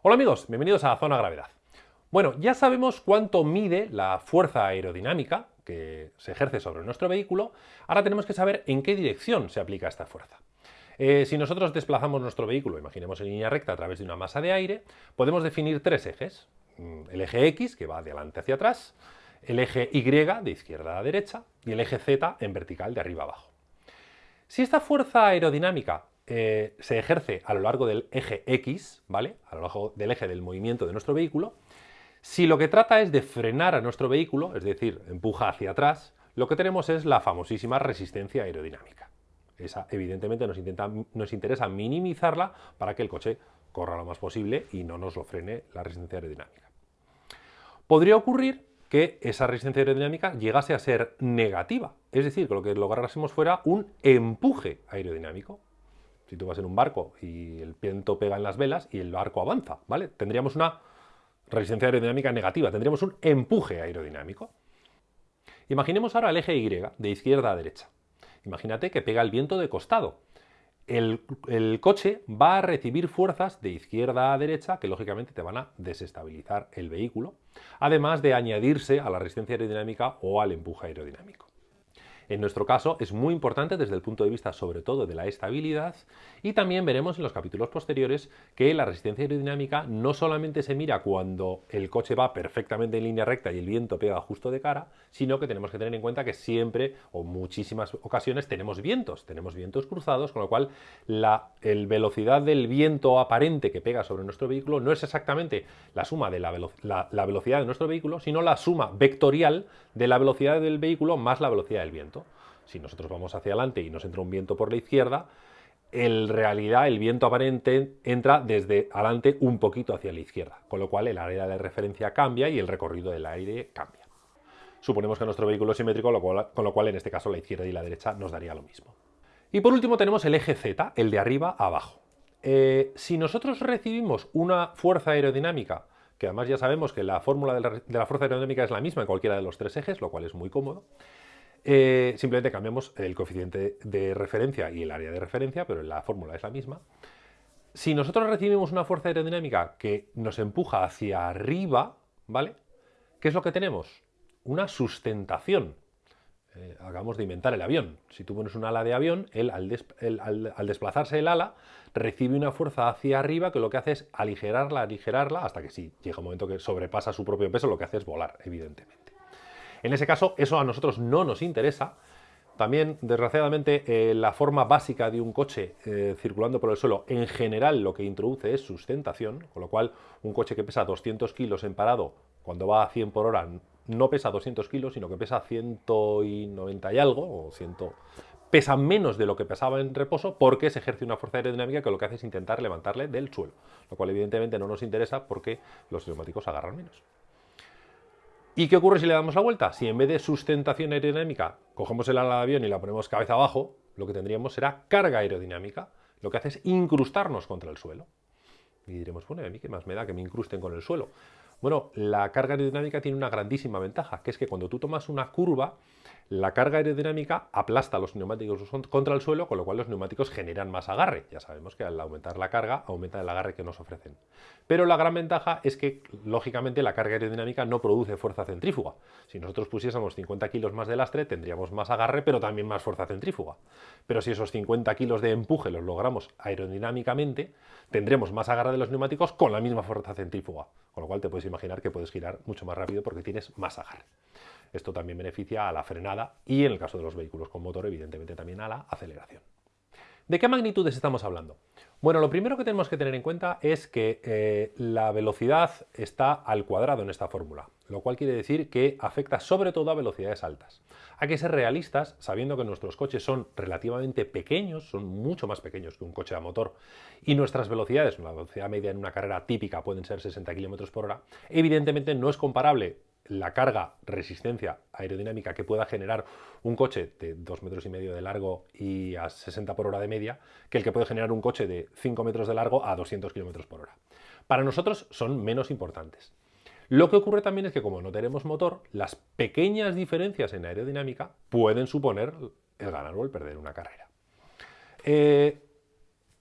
Hola amigos, bienvenidos a Zona Gravedad. Bueno, ya sabemos cuánto mide la fuerza aerodinámica que se ejerce sobre nuestro vehículo, ahora tenemos que saber en qué dirección se aplica esta fuerza. Eh, si nosotros desplazamos nuestro vehículo, imaginemos en línea recta a través de una masa de aire, podemos definir tres ejes. Mm, el eje X, que va de adelante hacia atrás, el eje Y, de izquierda a derecha, y el eje Z en vertical, de arriba a abajo. Si esta fuerza aerodinámica eh, se ejerce a lo largo del eje X, ¿vale? A lo largo del eje del movimiento de nuestro vehículo. Si lo que trata es de frenar a nuestro vehículo, es decir, empuja hacia atrás, lo que tenemos es la famosísima resistencia aerodinámica. Esa, evidentemente, nos, nos interesa minimizarla para que el coche corra lo más posible y no nos lo frene la resistencia aerodinámica. Podría ocurrir que esa resistencia aerodinámica llegase a ser negativa, es decir, que lo que lográsemos fuera un empuje aerodinámico. Si tú vas en un barco y el viento pega en las velas y el barco avanza, ¿vale? Tendríamos una resistencia aerodinámica negativa, tendríamos un empuje aerodinámico. Imaginemos ahora el eje Y, de izquierda a derecha. Imagínate que pega el viento de costado. El, el, coche va a recibir fuerzas de izquierda a derecha que lógicamente te van a desestabilizar el vehículo, además de añadirse a la resistencia aerodinámica o al empuje aerodinámico. En nuestro caso es muy importante desde el punto de vista sobre todo de la estabilidad y también veremos en los capítulos posteriores que la resistencia aerodinámica no solamente se mira cuando el coche va perfectamente en línea recta y el viento pega justo de cara, sino que tenemos que tener en cuenta que siempre o muchísimas ocasiones tenemos vientos, tenemos vientos cruzados, con lo cual la velocidad del viento aparente que pega sobre nuestro vehículo no es exactamente la suma de la, la velocidad de nuestro vehículo, sino la suma vectorial de la velocidad del vehículo más la velocidad del viento. Si nosotros vamos hacia adelante y nos entra un viento por la izquierda, en realidad el viento aparente entra desde adelante un poquito hacia la izquierda, con lo cual el área de referencia cambia y el recorrido del aire cambia. Suponemos que nuestro vehículo es simétrico, con lo cual en este caso la izquierda y la derecha nos daría lo mismo. Y por último tenemos el eje Z, el de arriba a abajo. Eh, si nosotros recibimos una fuerza aerodinámica, que además ya sabemos que la fórmula de la fuerza aerodinámica es la misma en cualquiera de los tres ejes, lo cual es muy cómodo, eh, simplemente cambiamos el coeficiente de referencia y el área de referencia, pero la fórmula es la misma. Si nosotros recibimos una fuerza aerodinámica que nos empuja hacia arriba, ¿vale? ¿Qué es lo que tenemos? Una sustentación. Eh, acabamos de inventar el avión. Si tú pones un ala de avión, él, al, desplazarse el ala recibe una fuerza hacia arriba que lo que hace es aligerarla, aligerarla, hasta que si llega un momento que sobrepasa su propio peso, lo que hace es volar, evidentemente. En ese caso, eso a nosotros no nos interesa. También, desgraciadamente, eh, la forma básica de un coche eh, circulando por el suelo, en general, lo que introduce es sustentación, con lo cual un coche que pesa 200 kilos en parado, cuando va a 100 por hora, no pesa 200 kilos, sino que pesa 190 y algo, o 100, pesa menos de lo que pesaba en reposo porque se ejerce una fuerza aerodinámica que lo que hace es intentar levantarle del suelo, lo cual evidentemente no nos interesa porque los neumáticos agarran menos. ¿Y qué ocurre si le damos la vuelta? Si en vez de sustentación aerodinámica cogemos el ala de avión y la ponemos cabeza abajo, lo que tendríamos será carga aerodinámica. Lo que hace es incrustarnos contra el suelo. Y diremos, bueno, ¿a mí qué más me da que me incrusten con el suelo? Bueno, la carga aerodinámica tiene una grandísima ventaja, que es que cuando tú tomas una curva, la carga aerodinámica aplasta los neumáticos contra el suelo, con lo cual los neumáticos generan más agarre. Ya sabemos que al aumentar la carga, aumenta el agarre que nos ofrecen. Pero la gran ventaja es que, lógicamente, la carga aerodinámica no produce fuerza centrífuga. Si nosotros pusiésemos 50 kilos más de lastre, tendríamos más agarre, pero también más fuerza centrífuga. Pero si esos 50 kilos de empuje los logramos aerodinámicamente, tendremos más agarre de los neumáticos con la misma fuerza centrífuga. Con lo cual te puedes imaginar que puedes girar mucho más rápido porque tienes más agarre. Esto también beneficia a la frenada y, en el caso de los vehículos con motor, evidentemente también a la aceleración. ¿De qué magnitudes estamos hablando? Bueno, lo primero que tenemos que tener en cuenta es que eh, la velocidad está al cuadrado en esta fórmula, lo cual quiere decir que afecta sobre todo a velocidades altas. Hay que ser realistas sabiendo que nuestros coches son relativamente pequeños, son mucho más pequeños que un coche a motor, y nuestras velocidades, la velocidad media en una carrera típica pueden ser 60 km por hora, evidentemente no es comparable la carga resistencia aerodinámica que pueda generar un coche de 2 metros y medio de largo y a 60 por hora de media que el que puede generar un coche de 5 metros de largo a 200 kilómetros por hora. Para nosotros son menos importantes. Lo que ocurre también es que como no tenemos motor, las pequeñas diferencias en aerodinámica pueden suponer el ganar o el perder una carrera. Eh,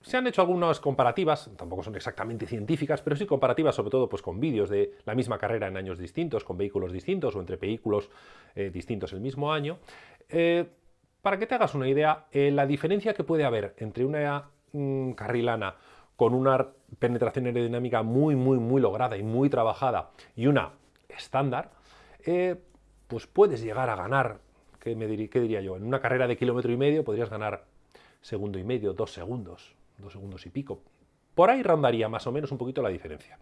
se han hecho algunas comparativas, tampoco son exactamente científicas, pero sí comparativas sobre todo pues, con vídeos de la misma carrera en años distintos, con vehículos distintos o entre vehículos eh, distintos el mismo año. Eh, para que te hagas una idea, la diferencia que puede haber entre una mm, carrilana con una penetración aerodinámica muy, muy, muy lograda y muy trabajada y una estándar, pues puedes llegar a ganar, ¿qué, me ¿qué diría yo? En una carrera de kilómetro y medio podrías ganar segundo y medio, dos segundos, dos segundos y pico. Por ahí rondaría más o menos un poquito la diferencia.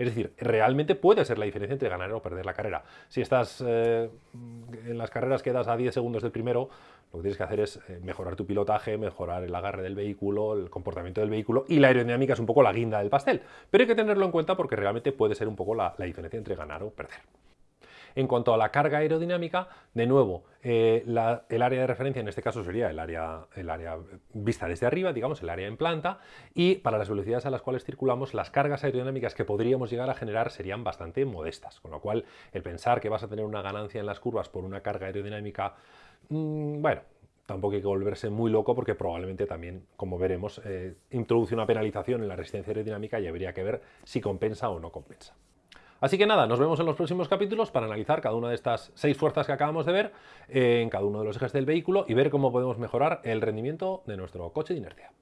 Es decir, realmente puede ser la diferencia entre ganar o perder la carrera. Si estás eh, en las carreras quedas a 10 segundos del primero, lo que tienes que hacer es eh, mejorar tu pilotaje, mejorar el agarre del vehículo, el comportamiento del vehículo y la aerodinámica es un poco la guinda del pastel. Pero hay que tenerlo en cuenta porque realmente puede ser un poco la diferencia entre ganar o perder. En cuanto a la carga aerodinámica, de nuevo, eh, el área de referencia en este caso sería el área, vista desde arriba, digamos, el área en planta, y para las velocidades a las cuales circulamos, las cargas aerodinámicas que podríamos llegar a generar serían bastante modestas, con lo cual el pensar que vas a tener una ganancia en las curvas por una carga aerodinámica, mm, bueno, tampoco hay que volverse muy loco porque probablemente también, como veremos, eh, introduce una penalización en la resistencia aerodinámica y habría que ver si compensa o no compensa. Así que nada, nos vemos en los próximos capítulos para analizar cada una de estas seis fuerzas que acabamos de ver en cada uno de los ejes del vehículo y ver cómo podemos mejorar el rendimiento de nuestro coche de inercia.